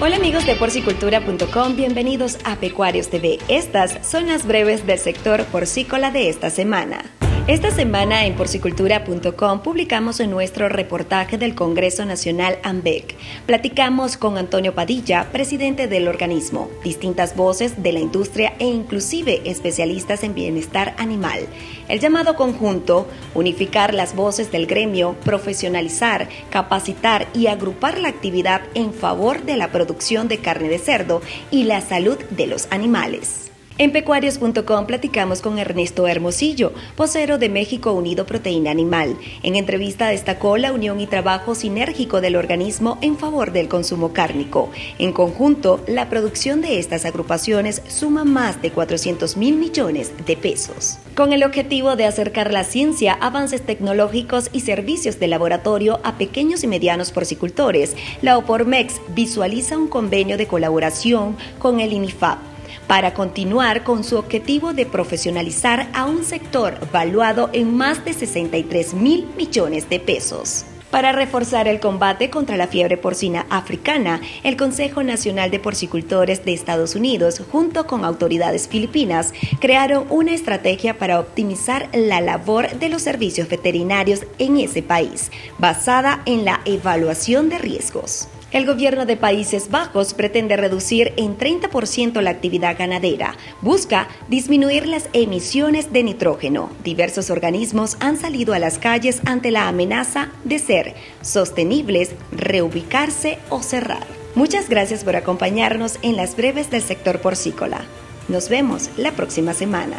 Hola amigos de porcicultura.com, bienvenidos a Pecuarios TV. Estas son las breves del sector porcícola de esta semana. Esta semana en porcicultura.com publicamos nuestro reportaje del Congreso Nacional AMBEC. Platicamos con Antonio Padilla, presidente del organismo, distintas voces de la industria e inclusive especialistas en bienestar animal. El llamado conjunto, unificar las voces del gremio, profesionalizar, capacitar y agrupar la actividad en favor de la producción de carne de cerdo y la salud de los animales. En pecuarios.com platicamos con Ernesto Hermosillo, vocero de México Unido Proteína Animal. En entrevista destacó la unión y trabajo sinérgico del organismo en favor del consumo cárnico. En conjunto, la producción de estas agrupaciones suma más de 400 mil millones de pesos. Con el objetivo de acercar la ciencia, avances tecnológicos y servicios de laboratorio a pequeños y medianos porcicultores, la OPORMEX visualiza un convenio de colaboración con el INIFAP para continuar con su objetivo de profesionalizar a un sector valuado en más de 63 mil millones de pesos. Para reforzar el combate contra la fiebre porcina africana, el Consejo Nacional de Porcicultores de Estados Unidos, junto con autoridades filipinas, crearon una estrategia para optimizar la labor de los servicios veterinarios en ese país, basada en la evaluación de riesgos. El gobierno de Países Bajos pretende reducir en 30% la actividad ganadera. Busca disminuir las emisiones de nitrógeno. Diversos organismos han salido a las calles ante la amenaza de ser sostenibles, reubicarse o cerrar. Muchas gracias por acompañarnos en las breves del sector porcícola. Nos vemos la próxima semana.